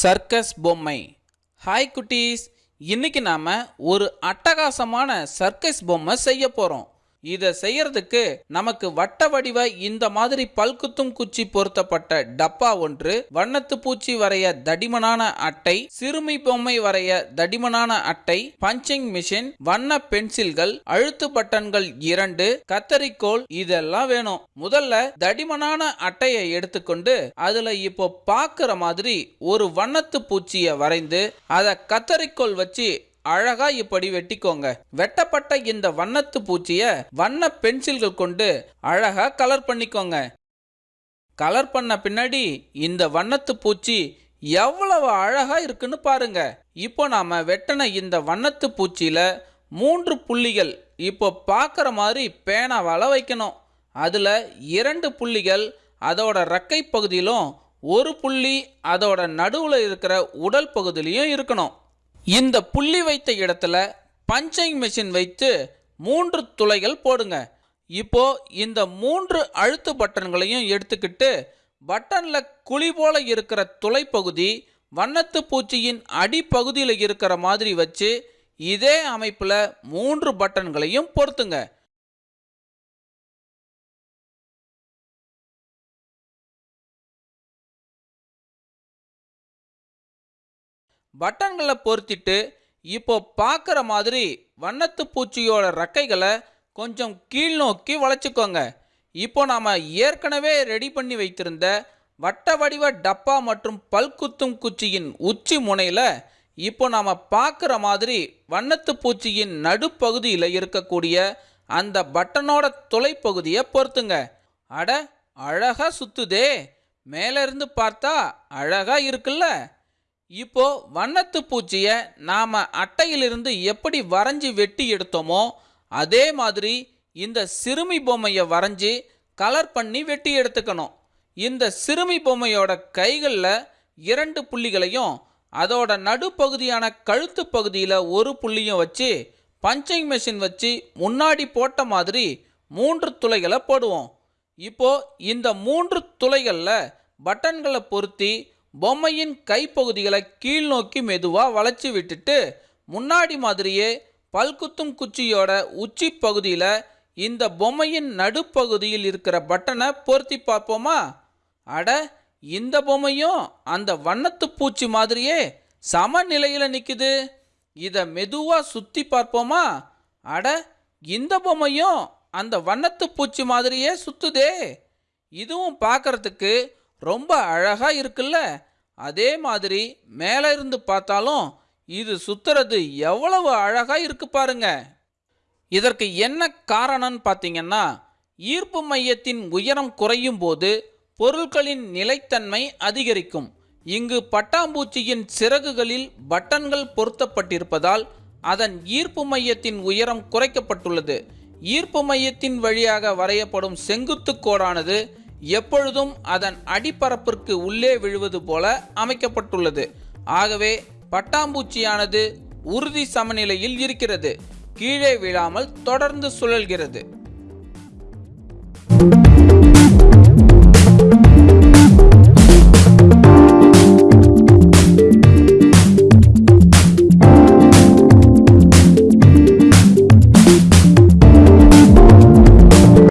Circus பொம்மை. Hi குட்டீஸ். இன்னைக்கு நாம ஒரு அட்டகாசமான சர்க்கஸ் பொம்மை செய்ய போறோம். இதை செய்யறதுக்கு நமக்கு வட்ட வடிவ இந்த மாதிரி பல்குத்தும் குச்சி பொருத்தப்பட்ட டப்பா ஒன்று வண்ணத்து பூச்சி வரைய தடிமனான அட்டை சிறுமி பொம்மை வரைய தடிமனான அட்டை பஞ்சிங் மிஷின் வண்ண பென்சில்கள் அழுத்து பட்டன்கள் இரண்டு கத்தரிக்கோல் இதெல்லாம் வேணும். முதல்ல தடிமனான அட்டையை எடுத்துக்கொண்டு அதுல இப்போ பார்க்குற மாதிரி ஒரு வண்ணத்து பூச்சியை வரைந்து அதை கத்தரிக்கோல் வச்சு அழகா இப்படி வெட்டிக்கோங்க. வெட்டப்பட்ட இந்த வண்ணத்து பூச்சிய வண்ண பென்சில்கள் கொண்டு அழகா கலர் பண்ணிக்கோங்க. கலர் பண்ண பின்னாடி இந்த வண்ணத்து பூச்சி எவ்வளவு அழகா இருக்குன்னு பாருங்க. இப்போ நாம வெட்டின இந்த வண்ணத்து பூச்சியில மூன்று புள்ளிகள் இப்போ பார்க்குற மாதிரி பேனாவால் வைக்கணும். அதில் இரண்டு புள்ளிகள் அதோட ரெக்கை பகுதியிலும் ஒரு புள்ளி அதோட நடுவில் இருக்கிற உடல் பகுதியிலையும் இருக்கணும். இந்த புள்ளி வைத்த இடத்துல பஞ்சிங் மிஷின் வைத்து மூன்று துளைகள் போடுங்க. இப்போ இந்த மூன்று அழுத்து பட்டன்களையும் எடுத்துக்கிட்டு பட்டனில் குழி போல இருக்கிற துளை பகுதி வண்ணத்து பூச்சியின் அடிப்பகுதியில் இருக்கிற மாதிரி வச்சு இதே அமைப்பில் மூன்று பட்டன்களையும் பொருத்துங்க. பட்டன்களை பொருத்திட்டு இப்போ பார்க்குற மாதிரி வண்ணத்து பூச்சியோட ரெக்கைகளை கொஞ்சம் கீழ் நோக்கி வளைச்சிக்கோங்க. இப்போ நாம் ஏற்கனவே ரெடி பண்ணி வைத்திருந்த வட்ட வடிவ டப்பா மற்றும் பல்குத்தும் குச்சியின் உச்சி முனையில் இப்போ நாம் பார்க்குற மாதிரி வண்ணத்து பூச்சியின் நடுப்பகுதியில் இருக்கக்கூடிய அந்த பட்டனோட துளைப்பகுதியை பொருத்துங்க. அட அழகாக சுற்றுதே மேலேருந்து பார்த்தா அழகாக இருக்குல்ல? இப்போ வண்ணத்து பூச்சியை நாம் அட்டையிலிருந்து எப்படி வரைஞ்சி வெட்டி எடுத்தோமோ அதே மாதிரி இந்த சிறுமி பொம்மையை வரைஞ்சி கலர் பண்ணி வெட்டி எடுத்துக்கணும். இந்த சிறுமி பொம்மையோட கைகளில் இரண்டு புள்ளிகளையும் அதோட நடுப்பகுதியான கழுத்து பகுதியில் ஒரு புள்ளியும் வச்சு பஞ்சிங் மிஷின் வச்சு முன்னாடி போட்ட மாதிரி மூன்று துளைகளை போடுவோம். இப்போ இந்த மூன்று துளைகளில் பட்டன்களை பொருத்தி பொம்மையின் கைப்பகுதிகளை கீழ் நோக்கி மெதுவாக வளைச்சி விட்டுட்டு முன்னாடி மாதிரியே பல்குத்தும் குச்சியோட உச்சி பகுதியில் இந்த பொம்மையின் நடுப்பகுதியில் இருக்கிற பட்டனை பொருத்தி பார்ப்போமா? அட இந்த பொம்மையும் அந்த வண்ணத்து பூச்சி மாதிரியே சமநிலையில் நிற்குது இதை மெதுவாக சுற்றி பார்ப்போமா? அட இந்த பொம்மையும் அந்த வண்ணத்து பூச்சி மாதிரியே சுத்துதே. இதுவும் பார்க்கறதுக்கு ரொம்ப அழகாக இருக்குல்ல? அதே மாதிரி மேலே இருந்து பார்த்தாலும் இது சுத்துறது எவ்வளவு அழகாக இருக்கு பாருங்க. இதற்கு என்ன காரணம்னு பார்த்தீங்கன்னா ஈர்ப்பு மையத்தின் உயரம் குறையும் போது பொருட்களின் நிலைத்தன்மை அதிகரிக்கும். இங்கு பட்டாம்பூச்சியின் சிறகுகளில் பட்டன்கள் பொருத்தப்பட்டிருப்பதால் அதன் ஈர்ப்பு மையத்தின் உயரம் குறைக்கப்பட்டுள்ளது. ஈர்ப்பு மையத்தின் வழியாக வரையப்படும் செங்குத்து கோடானது எப்பொழுதும் அதன் அடிப்பரப்பிற்கு உள்ளே விழுவது போல அமைக்கப்பட்டுள்ளது. ஆகவே பட்டாம்பூச்சியானது உறுதி சமநிலையில் இருக்கிறது. கீழே விழாமல் தொடர்ந்து சுழல்கிறது.